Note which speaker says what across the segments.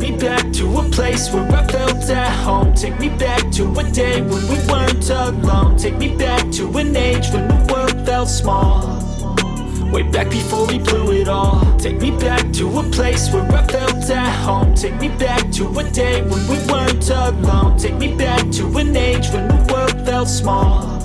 Speaker 1: me back to a place where I felt at home. Take me back to a day when we weren't alone. Take me back to an age when the world felt small. Way back before we blew it all. Take me back to a place where I felt at home. Take me back to a day when we weren't alone. Take me back to an age when the world felt small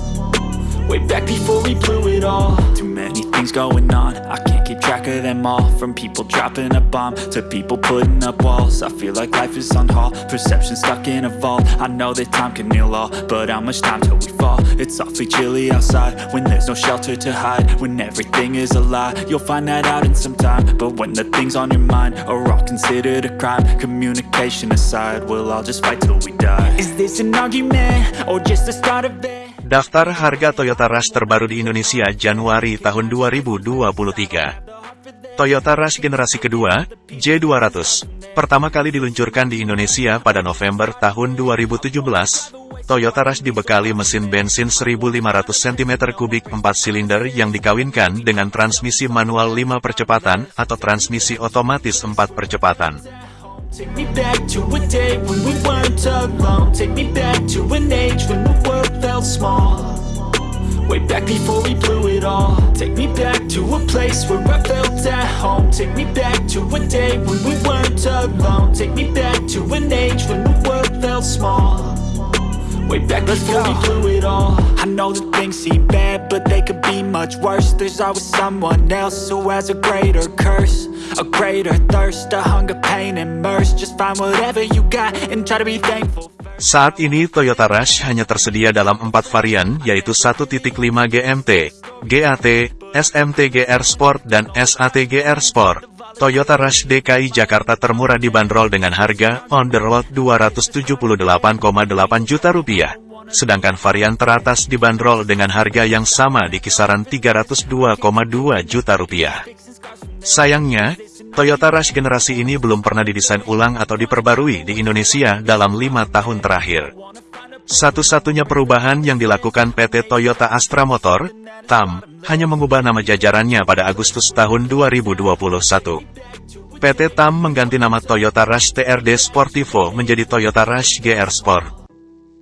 Speaker 1: Way back before we blew it all. Too many things going on. I can't keep track of them all. From people dropping a bomb To people putting up walls. I feel like life is on hold. Perception stuck in a vault. I know that time can heal all But how much time till we fall? It's awfully chilly outside When there's no shelter to hide. When everything is a lie You'll find that out in some time. But when the things on your mind Are all considered a crime Communication aside We'll all just fight till we die. Is this an argument? Or just the start of it?
Speaker 2: Daftar harga Toyota Rush terbaru di Indonesia Januari tahun 2023. Toyota Rush generasi kedua, J200, pertama kali diluncurkan di Indonesia pada November tahun 2017. Toyota Rush dibekali mesin bensin 1500 cm3 4 silinder yang dikawinkan dengan transmisi manual 5 percepatan atau transmisi otomatis 4 percepatan.
Speaker 1: Take me back to a day when we weren't alone. Take me back to an age when the world felt small. Way back before we blew it all. Take me back to a place where I felt at home. Take me back to a day when we weren't alone. Take me back to an age when the world felt small. Way back before we blew it all. I know that things seem bad, but they could be much worse There's always someone else who has a greater curse A greater thirst, a hunger, pain, and mercy Just find whatever you got and try to be thankful
Speaker 2: Saat ini Toyota Rush hanya tersedia dalam empat varian, yaitu 1.5 GMT, GAT, SMT GR Sport, dan SAT GR Sport. Toyota Rush DKI Jakarta termurah dibanderol dengan harga on the road 278,8 juta rupiah. Sedangkan varian teratas dibanderol dengan harga yang sama di kisaran 302,2 juta rupiah. Sayangnya, Toyota Rush generasi ini belum pernah didesain ulang atau diperbarui di Indonesia dalam lima tahun terakhir. Satu-satunya perubahan yang dilakukan PT Toyota Astra Motor, TAM, hanya mengubah nama jajarannya pada Agustus tahun 2021. PT TAM mengganti nama Toyota Rush TRD Sportivo menjadi Toyota Rush GR Sport.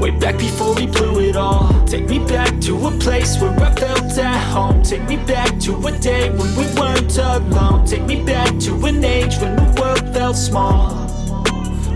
Speaker 1: Way back before we blew it all. Take me back to a place where I felt at home. Take me back to a day when we weren't alone. Take me back to an age when the world felt small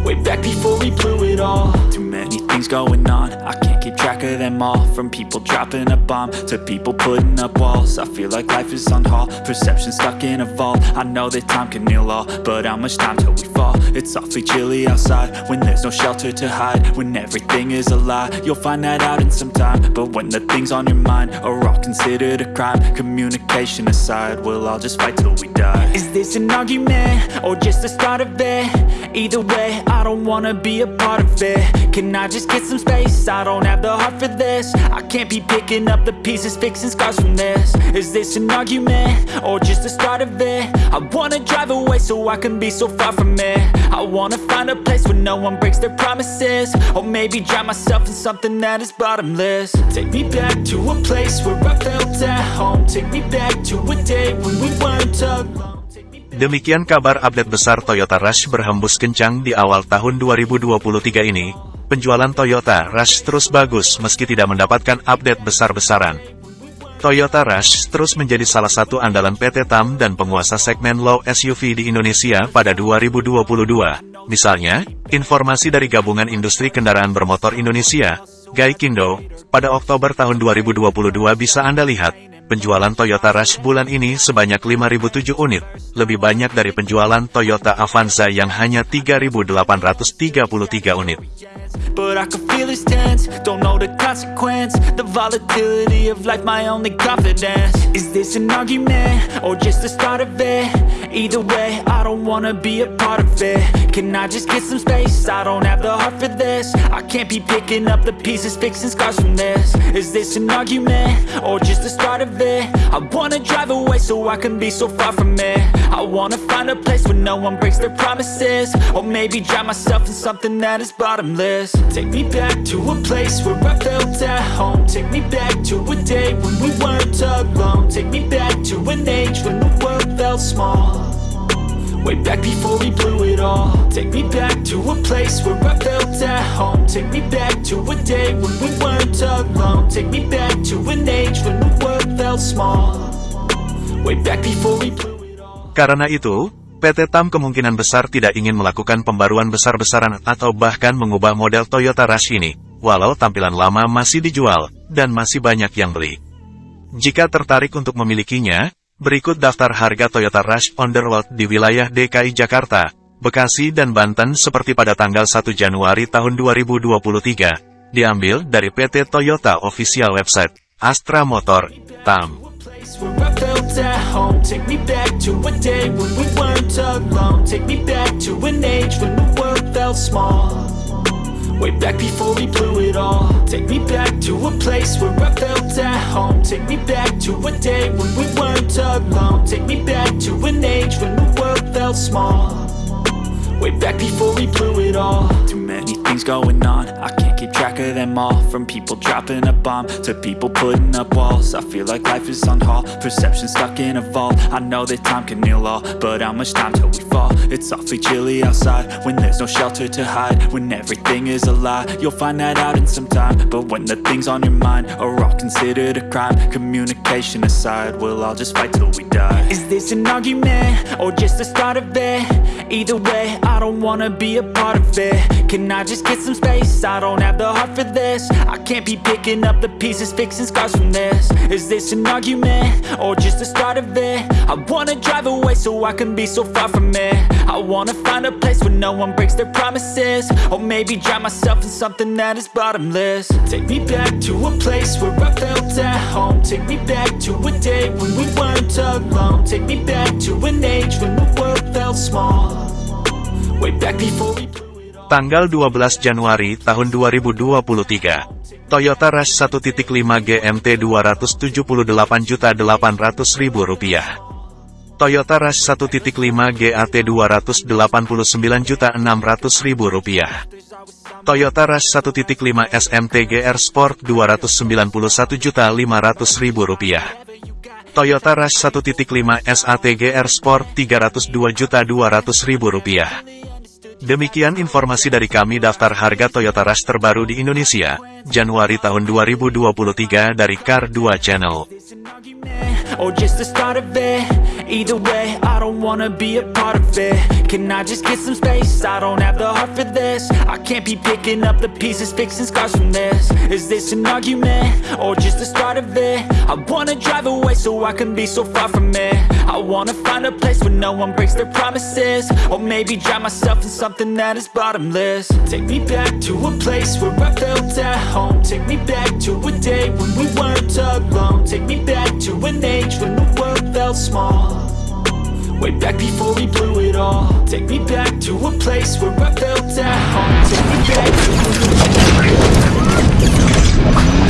Speaker 1: Way back before we blew it all. Too many things going on. I can't keep track of them all. From people dropping a bomb To people putting up walls. I feel like life is on hold. Perception stuck in a vault. I know that time can heal all But how much time till we fall? It's awfully chilly outside When there's no shelter to hide. When everything is a lie You'll find that out in some time. But when the things on your mind Are all considered a crime Communication aside We'll all just fight till we die. Is this an argument? Or just the start of it? Either way, I don't wanna be a part of it. Can I just get some space? I don't have the heart for this. I can't be picking up the pieces Fixing scars from this. Is this an argument? Or just the start of it? I wanna drive away so I can be so far from it. I wanna find a place where no one breaks their promises. Or maybe drown myself in something that is bottomless. Take me back to a place where I felt at home. Take me back to a day when we weren't alone
Speaker 2: Demikian kabar update besar Toyota Rush berhembus kencang di awal tahun 2023 ini. Penjualan Toyota Rush terus bagus meski tidak mendapatkan update besar-besaran. Toyota Rush terus menjadi salah satu andalan PT TAM dan penguasa segmen low SUV di Indonesia pada 2022. Misalnya, informasi dari Gabungan Industri Kendaraan Bermotor Indonesia, Gaikindo, pada Oktober tahun 2022 bisa Anda lihat, Penjualan Toyota Rush bulan ini sebanyak 5.007 unit, lebih banyak dari penjualan Toyota Avanza yang hanya 3.833 unit.
Speaker 1: Can I just get some space? I don't have the heart for this. I can't be picking up the pieces Fixing scars from this. Is this an argument? Or just the start of it? I wanna drive away so I can be so far from it. I wanna find a place where no one breaks their promises. Or maybe drown myself in something that is bottomless. Take me back to a place where I felt at home. Take me back to a day when we weren't alone. Take me back to an age when the world felt small Way back before we blew it all. Take me back to a place where I felt at home. Take me back to a day when we weren't alone. Take me back to an age when the world felt small. Way back before we blew it all.
Speaker 2: Karena itu, PT TAM kemungkinan besar tidak ingin melakukan pembaruan besar-besaran atau bahkan mengubah model Toyota Rush ini, walau tampilan lama masih dijual, dan masih banyak yang beli. Jika tertarik untuk memilikinya, berikut daftar harga Toyota Rush road di wilayah DKI Jakarta, Bekasi dan Banten seperti pada tanggal 1 Januari tahun 2023, diambil dari PT Toyota Official Website, Astra Motor, TAM.
Speaker 1: Way back before we blew it all. Take me back to a place where I felt at home. Take me back to a day when we weren't alone. Take me back to an age when the world felt small. Way back before we blew it all. Too many things going on. I can't keep track of them all From people dropping a bomb To people putting up walls I feel like life is on hold Perception stuck in a vault I know that time can heal all But how much time till we fall? It's awfully chilly outside When there's no shelter to hide When everything is a lie You'll find that out in some time But when the things on your mind Are all considered a crime Communication aside We'll all just fight till we die Is this an argument? Or just the start of it? Either way, I don't wanna be a part of it. Can I just get some space? I don't have the heart for this. I can't be picking up the pieces Fixing scars from this. Is this an argument? Or just the start of it? I wanna drive away so I can be so far from it. I wanna find a place where no one breaks their promises. Or maybe drown myself in something that is bottomless. Take me back to a place where I felt at home. Take me back to a day when we weren't alone. Take me back to an age when the world felt small
Speaker 2: Tanggal 12 Januari tahun 2023, Toyota Rush 1.5 GMT 278.800.000 rupiah. Toyota Rush 1.5 GAT 289.600.000 rupiah. Toyota Rush 1.5 SMT GR Sport 291.500.000 rupiah. Toyota Rush 1.5 SAT GR Sport 302.200.000 rupiah. Demikian informasi dari kami daftar harga Toyota Rush terbaru di Indonesia, Januari tahun 2023 dari Car 2 Channel.
Speaker 1: Or just the start of it. Either way, I don't wanna be a part of it. Can I just get some space? I don't have the heart for this. I can't be picking up the pieces Fixing scars from this. Is this an argument? Or just the start of it? I wanna drive away so I can be so far from it. I wanna find a place where no one breaks their promises. Or maybe drown myself in something that is bottomless. Take me back to a place where I felt at home. Take me back to a day when we weren't alone. Take me back to an age when the world felt small. Way back before we blew it all. Take me back to a place where I felt at home. Take me back to
Speaker 3: Thank